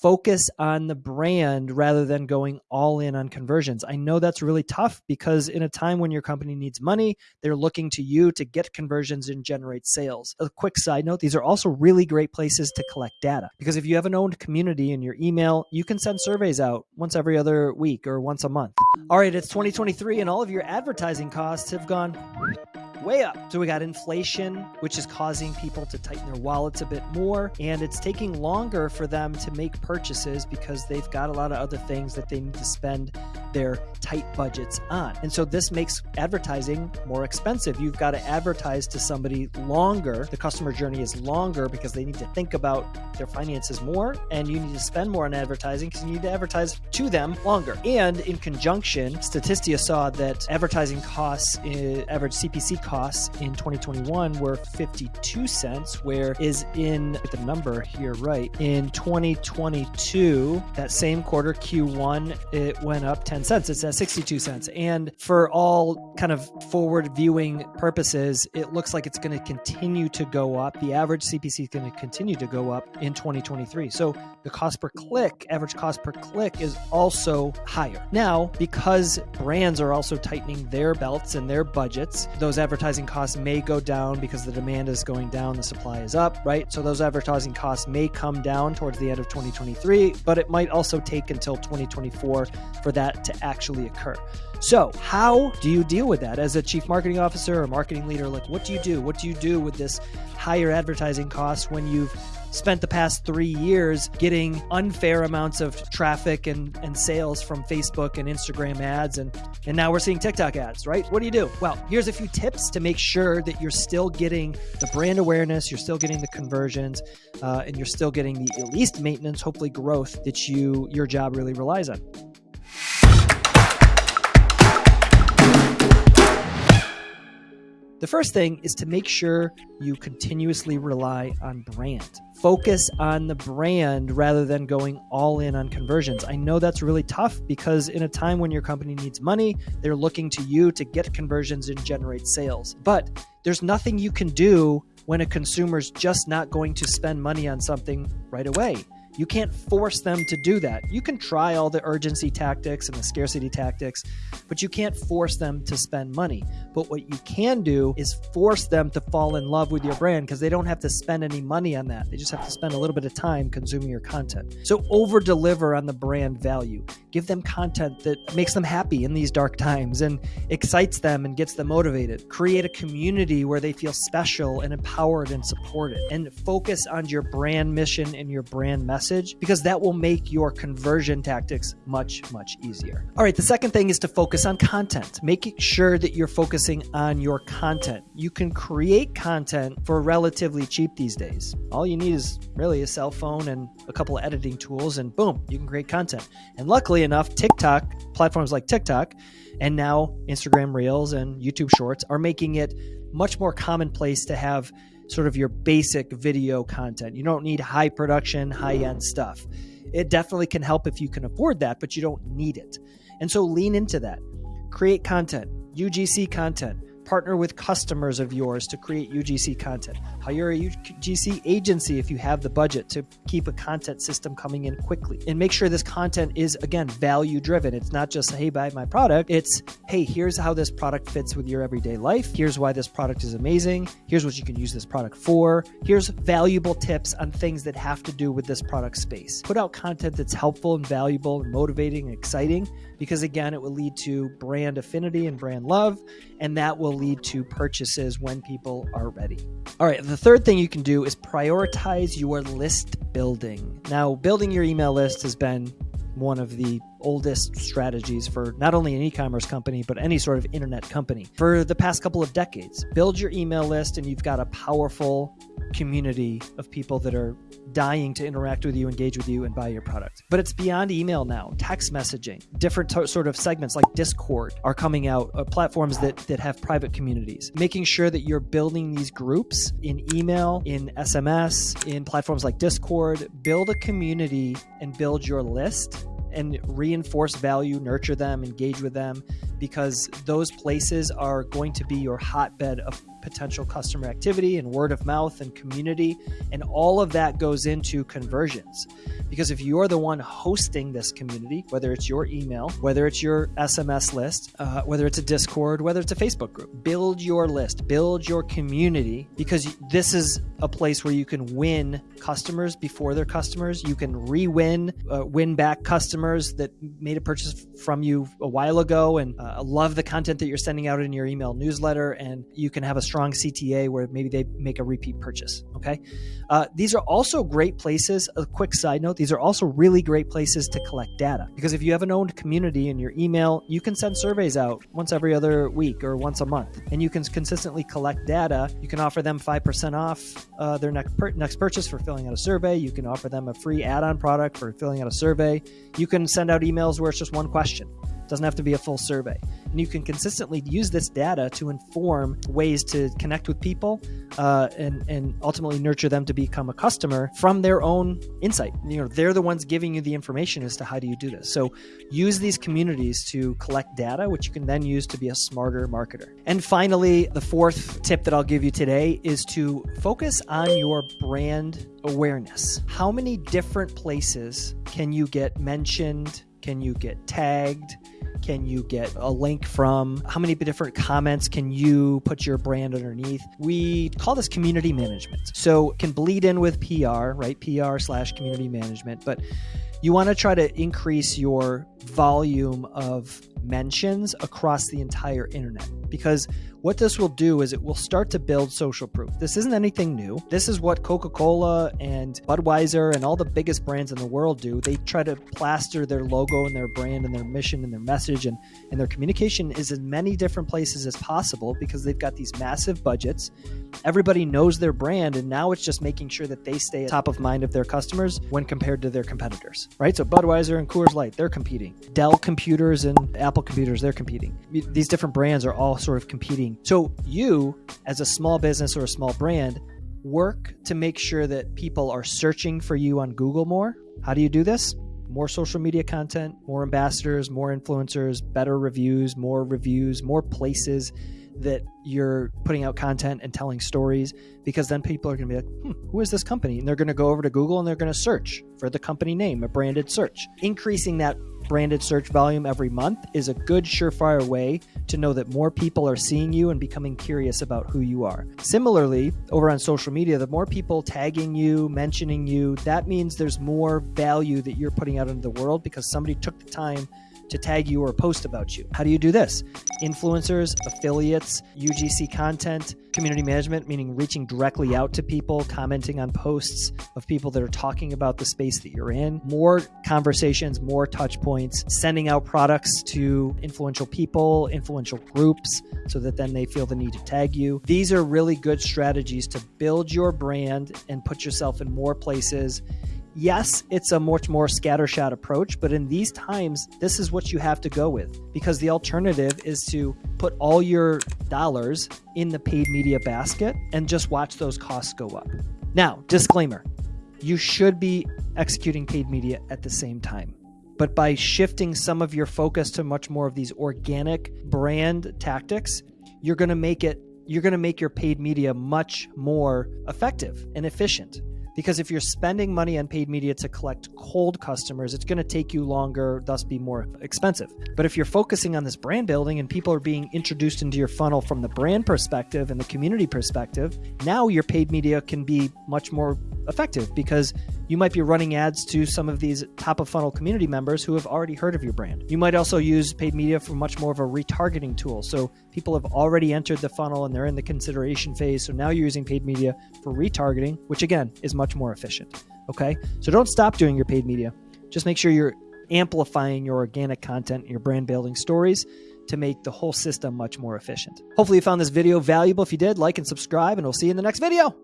focus on the brand rather than going all in on conversions. I know that's really tough because in a time when your company needs money, they're looking to you to get conversions and generate sales. A quick side note these are also really great places to collect data because if you have an owned community in your email, you can send surveys out once every other week or once a month. All right, it's 2023 and all of your advertising costs have gone way up. So we got inflation, which is causing people to tighten their wallets a bit more. And it's taking longer for them to make purchases because they've got a lot of other things that they need to spend their tight budgets on. And so this makes advertising more expensive. You've got to advertise to somebody longer. The customer journey is longer because they need to think about their finances more and you need to spend more on advertising because you need to advertise to them longer. And in conjunction, Statista saw that advertising costs, eh, average CPC costs in 2021 were 52 cents, where is in the number here right in 2022 that same quarter Q1 it went up 10 cents. It's at 62 cents. And for all kind of forward viewing purposes, it looks like it's going to continue to go up. The average CPC is going to continue to go up in 2023. So the cost per click, average cost per click is also higher. Now, because brands are also tightening their belts and their budgets, those advertising advertising costs may go down because the demand is going down, the supply is up, right? So those advertising costs may come down towards the end of 2023, but it might also take until 2024 for that to actually occur. So, how do you deal with that as a chief marketing officer or marketing leader? Like, what do you do? What do you do with this higher advertising costs when you've spent the past three years getting unfair amounts of traffic and, and sales from Facebook and Instagram ads. And, and now we're seeing TikTok ads, right? What do you do? Well, here's a few tips to make sure that you're still getting the brand awareness, you're still getting the conversions, uh, and you're still getting the at least maintenance, hopefully growth that you your job really relies on. The first thing is to make sure you continuously rely on brand. Focus on the brand rather than going all in on conversions. I know that's really tough because in a time when your company needs money, they're looking to you to get conversions and generate sales. But there's nothing you can do when a consumer's just not going to spend money on something right away. You can't force them to do that. You can try all the urgency tactics and the scarcity tactics, but you can't force them to spend money. But what you can do is force them to fall in love with your brand because they don't have to spend any money on that. They just have to spend a little bit of time consuming your content. So over deliver on the brand value. Give them content that makes them happy in these dark times and excites them and gets them motivated. Create a community where they feel special and empowered and supported. And focus on your brand mission and your brand message message because that will make your conversion tactics much, much easier. All right, the second thing is to focus on content, making sure that you're focusing on your content. You can create content for relatively cheap these days. All you need is really a cell phone and a couple of editing tools, and boom, you can create content. And luckily enough, TikTok, platforms like TikTok, and now Instagram Reels and YouTube Shorts are making it much more commonplace to have sort of your basic video content. You don't need high production, high end stuff. It definitely can help if you can afford that, but you don't need it. And so lean into that. Create content, UGC content partner with customers of yours to create UGC content. Hire a UGC agency if you have the budget to keep a content system coming in quickly. And make sure this content is, again, value driven. It's not just, hey, buy my product. It's, hey, here's how this product fits with your everyday life. Here's why this product is amazing. Here's what you can use this product for. Here's valuable tips on things that have to do with this product space. Put out content that's helpful and valuable and motivating and exciting because, again, it will lead to brand affinity and brand love. And that will lead to purchases when people are ready. All right, the third thing you can do is prioritize your list building. Now, building your email list has been one of the oldest strategies for not only an e-commerce company but any sort of internet company for the past couple of decades. Build your email list and you've got a powerful community of people that are dying to interact with you, engage with you, and buy your product. But it's beyond email now. Text messaging, different t- sort of segments like Discord are coming out, uh, platforms that that have private communities. Making sure that you're building these groups in email, in SMS, in platforms like Discord. Build a community and build your list and reinforce value, nurture them, engage with them, because those places are going to be your hotbed of potential customer activity and word of mouth and community. And all of that goes into conversions. Because if you're the one hosting this community, whether it's your email, whether it's your SMS list, uh, whether it's a Discord, whether it's a Facebook group, build your list, build your community, because this is a place where you can win customers before they're customers. You can re win, uh, win back customers that made a purchase from you a while ago and uh, love the content that you're sending out in your email newsletter. And you can have a strong CTA where maybe they make a repeat purchase. Okay. Uh, these are also great places. A quick side note these are also really great places to collect data because if you have an owned community in your email, you can send surveys out once every other week or once a month, and you can consistently collect data. You can offer them 5% off uh, their next, per- next purchase for filling out a survey. You can offer them a free add on product for filling out a survey. You can send out emails where it's just one question doesn't have to be a full survey. And you can consistently use this data to inform ways to connect with people uh, and, and ultimately nurture them to become a customer from their own insight. You know, they're the ones giving you the information as to how do you do this. So use these communities to collect data, which you can then use to be a smarter marketer. And finally, the fourth tip that I'll give you today is to focus on your brand awareness. How many different places can you get mentioned? Can you get tagged? Can you get a link from? How many different comments can you put your brand underneath? We call this community management. So can bleed in with PR, right? PR slash community management, but you want to try to increase your volume of mentions across the entire internet because what this will do is it will start to build social proof. This isn't anything new. This is what Coca Cola and Budweiser and all the biggest brands in the world do. They try to plaster their logo and their brand and their mission and their message and, and their communication is in many different places as possible because they've got these massive budgets. Everybody knows their brand, and now it's just making sure that they stay top of mind of their customers when compared to their competitors, right? So Budweiser and Coors Light, they're competing. Dell computers and Apple computers, they're competing. These different brands are all sort of competing so, you, as a small business or a small brand, work to make sure that people are searching for you on Google more. How do you do this? More social media content, more ambassadors, more influencers, better reviews, more reviews, more places that you're putting out content and telling stories because then people are going to be like, hmm, who is this company? And they're going to go over to Google and they're going to search for the company name, a branded search. Increasing that branded search volume every month is a good surefire way to know that more people are seeing you and becoming curious about who you are. Similarly, over on social media, the more people tagging you, mentioning you, that means there's more value that you're putting out into the world because somebody took the time to tag you or post about you. How do you do this? Influencers, affiliates, UGC content, community management, meaning reaching directly out to people, commenting on posts of people that are talking about the space that you're in, more conversations, more touch points, sending out products to influential people, influential groups, so that then they feel the need to tag you. These are really good strategies to build your brand and put yourself in more places yes, it's a much more scattershot approach, but in these times, this is what you have to go with because the alternative is to put all your dollars in the paid media basket and just watch those costs go up. Now, disclaimer you should be executing paid media at the same time. But by shifting some of your focus to much more of these organic brand tactics, you're going to make it you're going to make your paid media much more effective and efficient because if you're spending money on paid media to collect cold customers, it's going to take you longer, thus be more expensive. But if you're focusing on this brand building and people are being introduced into your funnel from the brand perspective and the community perspective, now your paid media can be much more effective because you might be running ads to some of these top of funnel community members who have already heard of your brand. You might also use paid media for much more of a retargeting tool. So people have already entered the funnel and they're in the consideration phase. So now you're using paid media for retargeting, which again is much more efficient. Okay. So don't stop doing your paid media. Just make sure you're amplifying your organic content your brand building stories to make the whole system much more efficient. Hopefully, you found this video valuable. If you did, like and subscribe, and we'll see you in the next video.